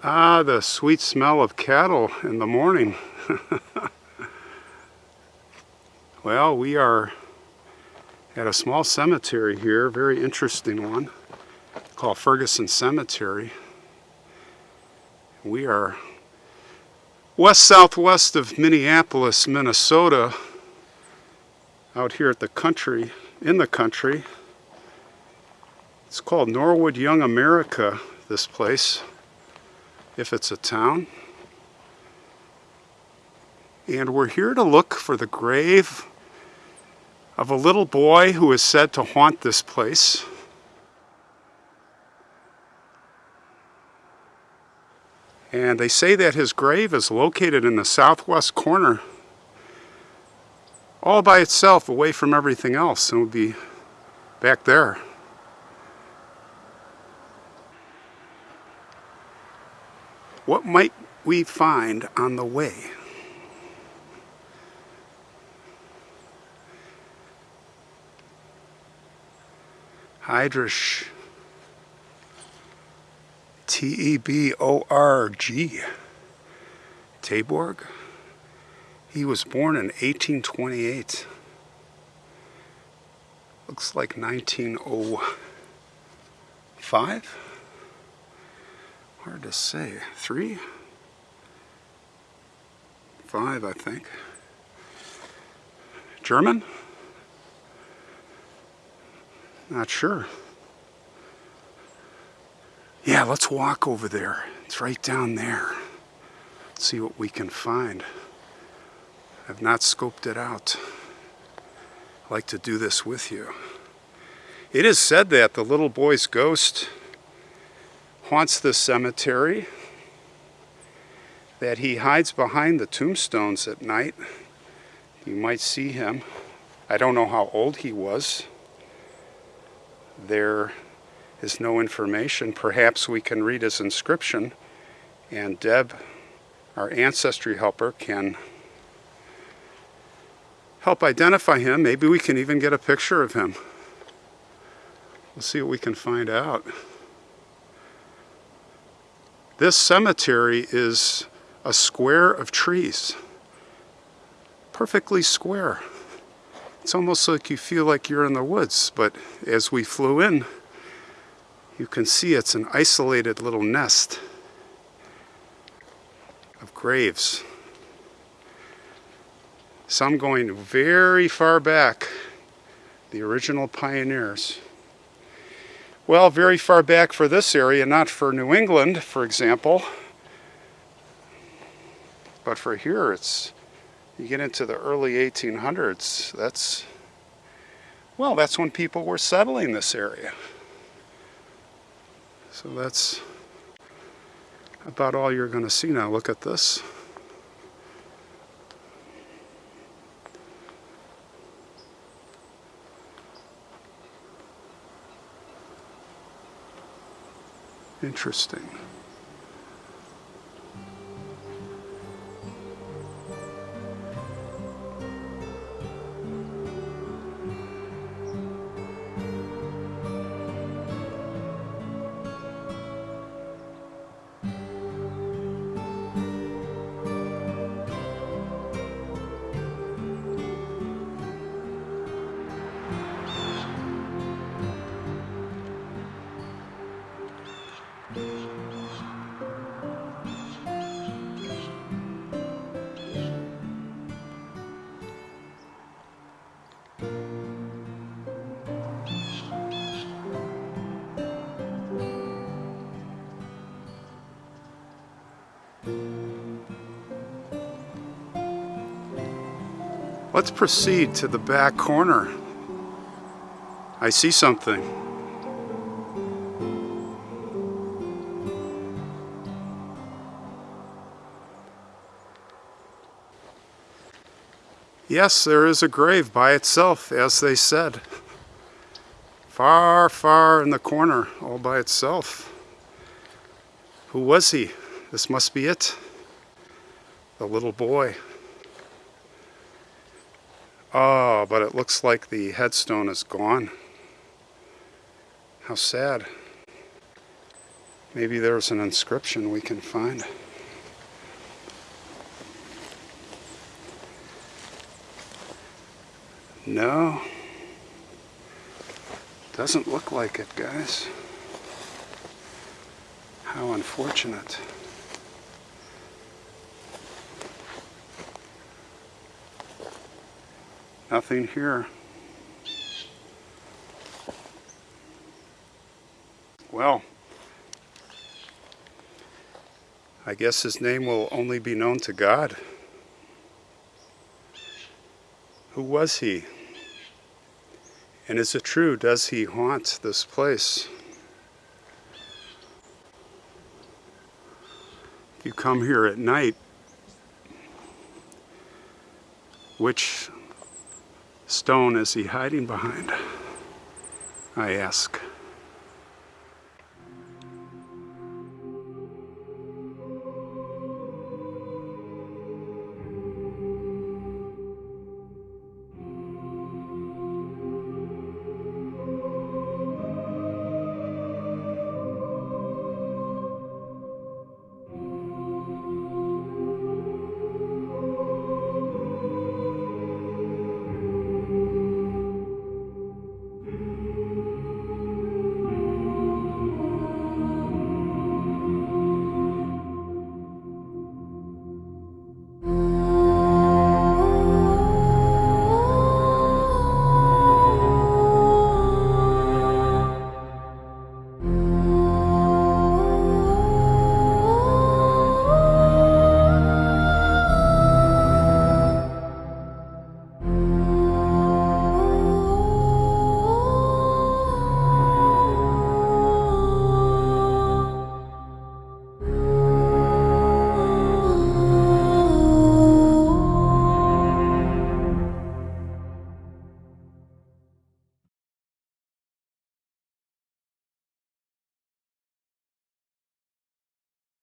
Ah, the sweet smell of cattle in the morning. well, we are at a small cemetery here, very interesting one, called Ferguson Cemetery. We are west southwest of Minneapolis, Minnesota, out here at the country, in the country. It's called Norwood Young America, this place if it's a town. And we're here to look for the grave of a little boy who is said to haunt this place. And they say that his grave is located in the southwest corner all by itself away from everything else and would be back there. What might we find on the way? Hydrish. T-E-B-O-R-G. Taborg. He was born in 1828. Looks like 1905 hard to say. Three? Five, I think. German? Not sure. Yeah, let's walk over there. It's right down there. Let's see what we can find. I've not scoped it out. I'd like to do this with you. It is said that the little boy's ghost haunts the cemetery, that he hides behind the tombstones at night. You might see him. I don't know how old he was. There is no information. Perhaps we can read his inscription and Deb, our ancestry helper, can help identify him. Maybe we can even get a picture of him. We'll see what we can find out. This cemetery is a square of trees. Perfectly square. It's almost like you feel like you're in the woods, but as we flew in, you can see it's an isolated little nest of graves. Some going very far back, the original pioneers. Well, very far back for this area, not for New England, for example. But for here, it's, you get into the early 1800s, that's, well, that's when people were settling this area. So that's about all you're going to see now. Look at this. Interesting. Let's proceed to the back corner. I see something. Yes, there is a grave by itself, as they said. Far, far in the corner, all by itself. Who was he? This must be it. The little boy. Oh, but it looks like the headstone is gone. How sad. Maybe there's an inscription we can find. No. Doesn't look like it, guys. How unfortunate. Nothing here. Well, I guess his name will only be known to God. Who was he? And is it true? Does he haunt this place? If you come here at night, which stone is he hiding behind? I ask.